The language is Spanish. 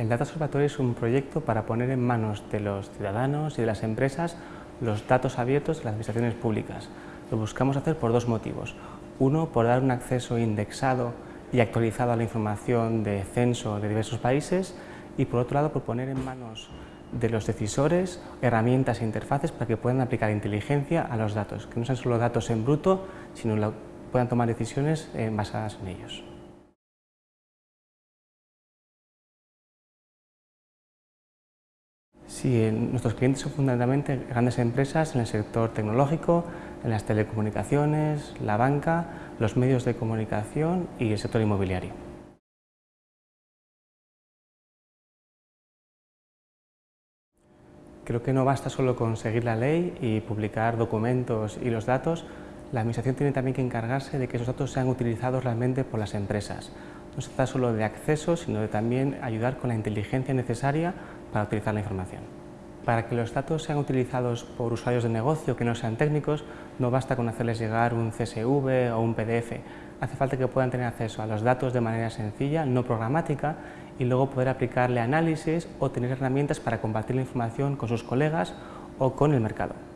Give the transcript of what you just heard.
El Data Observatory es un proyecto para poner en manos de los ciudadanos y de las empresas los datos abiertos de las administraciones públicas. Lo buscamos hacer por dos motivos. Uno, por dar un acceso indexado y actualizado a la información de censo de diversos países y por otro lado, por poner en manos de los decisores herramientas e interfaces para que puedan aplicar inteligencia a los datos, que no sean solo datos en bruto, sino que puedan tomar decisiones eh, basadas en ellos. Sí, nuestros clientes son fundamentalmente grandes empresas en el sector tecnológico, en las telecomunicaciones, la banca, los medios de comunicación y el sector inmobiliario. Creo que no basta solo con seguir la ley y publicar documentos y los datos, la Administración tiene también que encargarse de que esos datos sean utilizados realmente por las empresas. No se trata solo de acceso, sino de también ayudar con la inteligencia necesaria para utilizar la información. Para que los datos sean utilizados por usuarios de negocio que no sean técnicos, no basta con hacerles llegar un CSV o un PDF. Hace falta que puedan tener acceso a los datos de manera sencilla, no programática, y luego poder aplicarle análisis o tener herramientas para compartir la información con sus colegas o con el mercado.